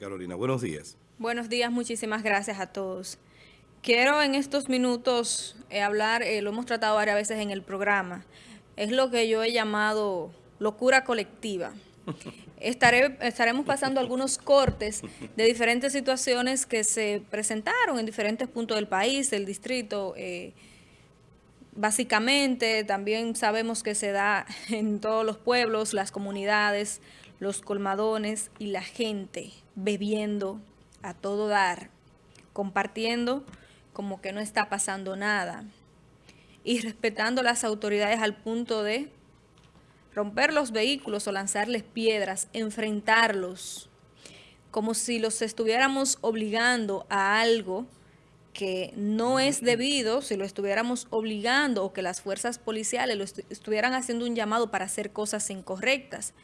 Carolina, buenos días. Buenos días, muchísimas gracias a todos. Quiero en estos minutos eh, hablar, eh, lo hemos tratado varias veces en el programa, es lo que yo he llamado locura colectiva. Estaré, estaremos pasando algunos cortes de diferentes situaciones que se presentaron en diferentes puntos del país, del distrito, eh, básicamente también sabemos que se da en todos los pueblos, las comunidades, los colmadones y la gente bebiendo a todo dar, compartiendo como que no está pasando nada y respetando las autoridades al punto de romper los vehículos o lanzarles piedras, enfrentarlos, como si los estuviéramos obligando a algo que no es debido, si lo estuviéramos obligando o que las fuerzas policiales lo estuvieran haciendo un llamado para hacer cosas incorrectas.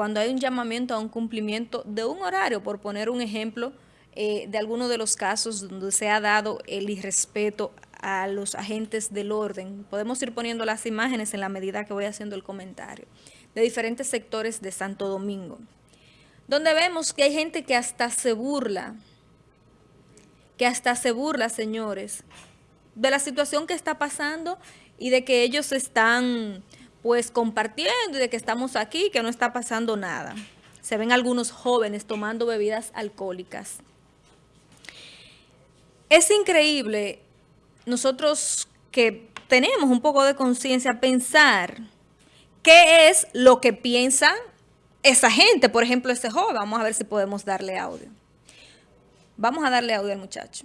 Cuando hay un llamamiento a un cumplimiento de un horario, por poner un ejemplo eh, de alguno de los casos donde se ha dado el irrespeto a los agentes del orden. Podemos ir poniendo las imágenes en la medida que voy haciendo el comentario, de diferentes sectores de Santo Domingo, donde vemos que hay gente que hasta se burla, que hasta se burla, señores, de la situación que está pasando y de que ellos están pues compartiendo de que estamos aquí, que no está pasando nada. Se ven algunos jóvenes tomando bebidas alcohólicas. Es increíble nosotros que tenemos un poco de conciencia, pensar qué es lo que piensa esa gente, por ejemplo, ese joven. Vamos a ver si podemos darle audio. Vamos a darle audio al muchacho.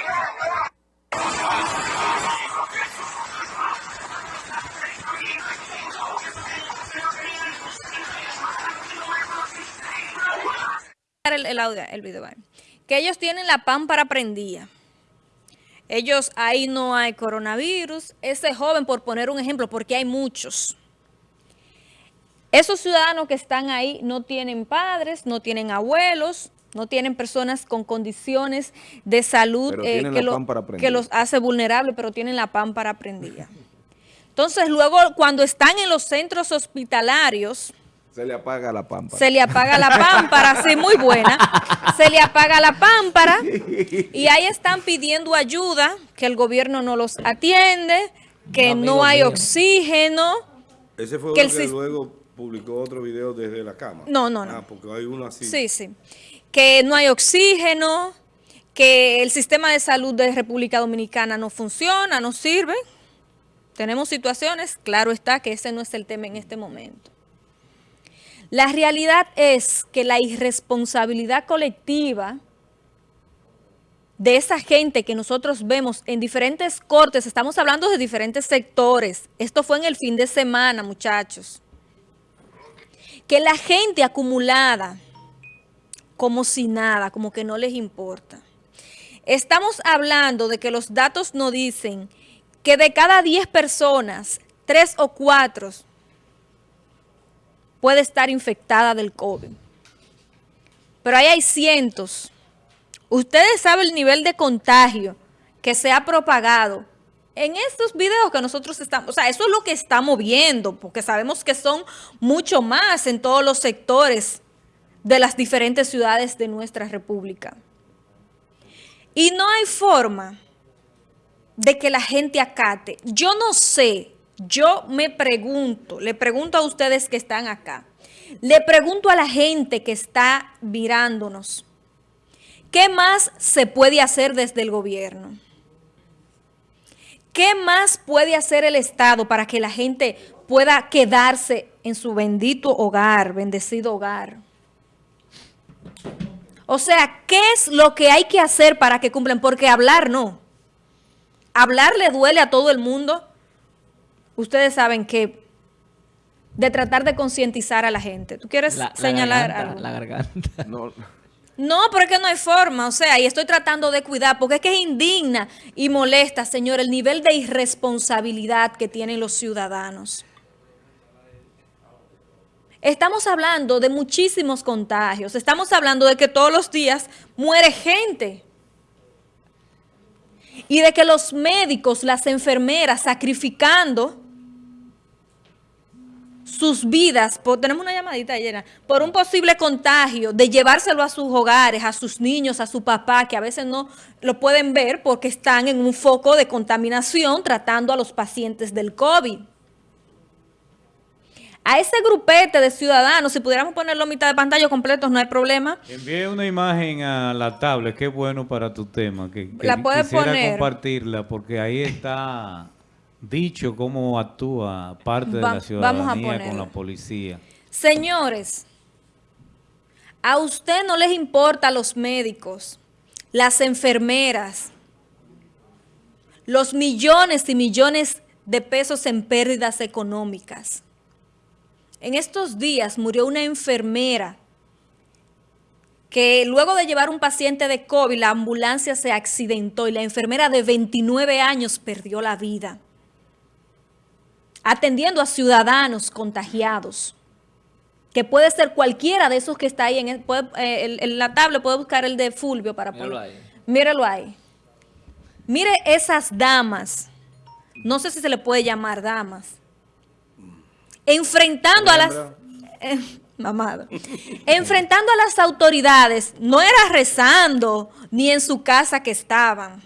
audio, el video. Que ellos tienen la pámpara prendida. Ellos, ahí no hay coronavirus. Ese joven, por poner un ejemplo, porque hay muchos. Esos ciudadanos que están ahí no tienen padres, no tienen abuelos, no tienen personas con condiciones de salud eh, que, que, los hace vulnerables, pero tienen la pámpara prendida. Entonces, luego, cuando están en los centros hospitalarios, se le apaga la pámpara. Se le apaga la pámpara, sí, muy buena. Se le apaga la pámpara y ahí están pidiendo ayuda, que el gobierno no los atiende, que no hay oxígeno. Ese fue que, que luego publicó otro video desde la cama. No, no, no. Ah, porque hay uno así. Sí, sí. Que no hay oxígeno, que el sistema de salud de República Dominicana no funciona, no sirve. Tenemos situaciones, claro está que ese no es el tema en este momento. La realidad es que la irresponsabilidad colectiva de esa gente que nosotros vemos en diferentes cortes, estamos hablando de diferentes sectores, esto fue en el fin de semana, muchachos, que la gente acumulada, como si nada, como que no les importa. Estamos hablando de que los datos nos dicen que de cada 10 personas, 3 o 4 puede estar infectada del COVID. Pero ahí hay cientos. Ustedes saben el nivel de contagio que se ha propagado en estos videos que nosotros estamos, o sea, eso es lo que estamos viendo, porque sabemos que son mucho más en todos los sectores de las diferentes ciudades de nuestra república. Y no hay forma de que la gente acate. Yo no sé yo me pregunto, le pregunto a ustedes que están acá, le pregunto a la gente que está mirándonos, ¿qué más se puede hacer desde el gobierno? ¿Qué más puede hacer el Estado para que la gente pueda quedarse en su bendito hogar, bendecido hogar? O sea, ¿qué es lo que hay que hacer para que cumplan? Porque hablar no. Hablar le duele a todo el mundo ustedes saben que de tratar de concientizar a la gente. ¿Tú quieres señalar algo? La garganta. No. No, pero es que no hay forma, o sea, y estoy tratando de cuidar, porque es que es indigna y molesta, señor, el nivel de irresponsabilidad que tienen los ciudadanos. Estamos hablando de muchísimos contagios, estamos hablando de que todos los días muere gente y de que los médicos, las enfermeras sacrificando sus vidas, tenemos una llamadita llena, por un posible contagio, de llevárselo a sus hogares, a sus niños, a su papá, que a veces no lo pueden ver porque están en un foco de contaminación tratando a los pacientes del COVID. A ese grupete de ciudadanos, si pudiéramos ponerlo a mitad de pantalla completos, no hay problema. Envíe una imagen a la tablet, es bueno para tu tema. Que, la puedes poner. compartirla porque ahí está dicho cómo actúa parte de la ciudadanía con la policía. Señores, a usted no les importa los médicos, las enfermeras, los millones y millones de pesos en pérdidas económicas. En estos días murió una enfermera que luego de llevar un paciente de COVID, la ambulancia se accidentó y la enfermera de 29 años perdió la vida, atendiendo a ciudadanos contagiados, que puede ser cualquiera de esos que está ahí en, eh, la tabla, puede buscar el de Fulvio para ponerlo ahí. Mírelo ahí. Mire esas damas, no sé si se le puede llamar damas, enfrentando a las... Eh, enfrentando a las autoridades, no era rezando ni en su casa que estaban.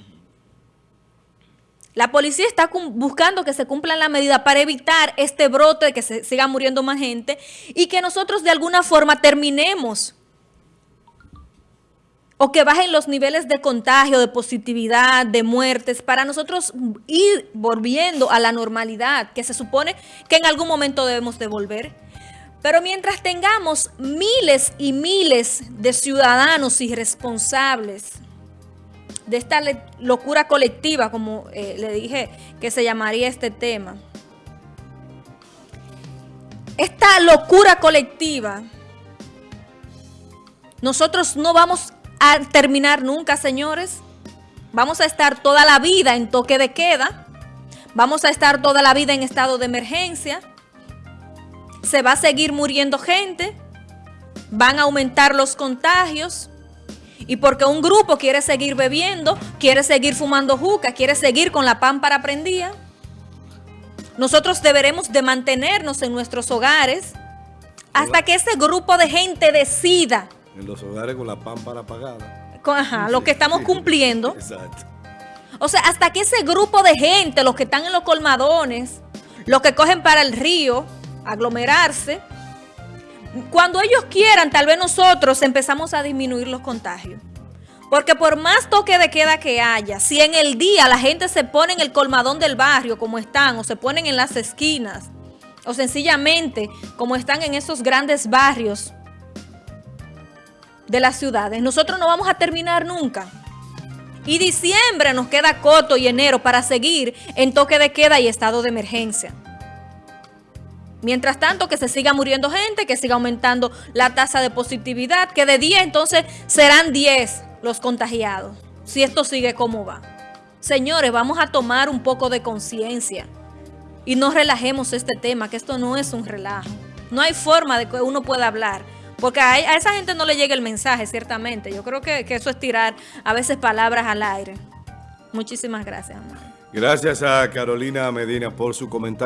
La policía está buscando que se cumplan las medidas para evitar este brote que se siga muriendo más gente y que nosotros de alguna forma terminemos o que bajen los niveles de contagio, de positividad, de muertes, para nosotros ir volviendo a la normalidad, que se supone que en algún momento debemos devolver. Pero mientras tengamos miles y miles de ciudadanos irresponsables de esta locura colectiva, como eh, le dije que se llamaría este tema, esta locura colectiva, nosotros no vamos a terminar nunca, señores. Vamos a estar toda la vida en toque de queda. Vamos a estar toda la vida en estado de emergencia. Se va a seguir muriendo gente. Van a aumentar los contagios. Y porque un grupo quiere seguir bebiendo, quiere seguir fumando juca, quiere seguir con la pámpara prendida, nosotros deberemos de mantenernos en nuestros hogares hasta que ese grupo de gente decida en los hogares con la pámpara apagada. Ajá, lo que estamos cumpliendo. Exacto. O sea, hasta que ese grupo de gente, los que están en los colmadones, los que cogen para el río, aglomerarse, cuando ellos quieran, tal vez nosotros empezamos a disminuir los contagios. Porque por más toque de queda que haya, si en el día la gente se pone en el colmadón del barrio como están, o se ponen en las esquinas, o sencillamente como están en esos grandes barrios de las ciudades. Nosotros no vamos a terminar nunca. Y diciembre nos queda corto y enero para seguir en toque de queda y estado de emergencia. Mientras tanto, que se siga muriendo gente, que siga aumentando la tasa de positividad, que de 10 entonces serán 10 los contagiados, si esto sigue como va. Señores, vamos a tomar un poco de conciencia y no relajemos este tema, que esto no es un relajo. No hay forma de que uno pueda hablar porque a, esa gente no le llega el mensaje, ciertamente. Yo creo que, eso es tirar a veces palabras al aire. Muchísimas gracias. Gracias a Carolina Medina por su comentario.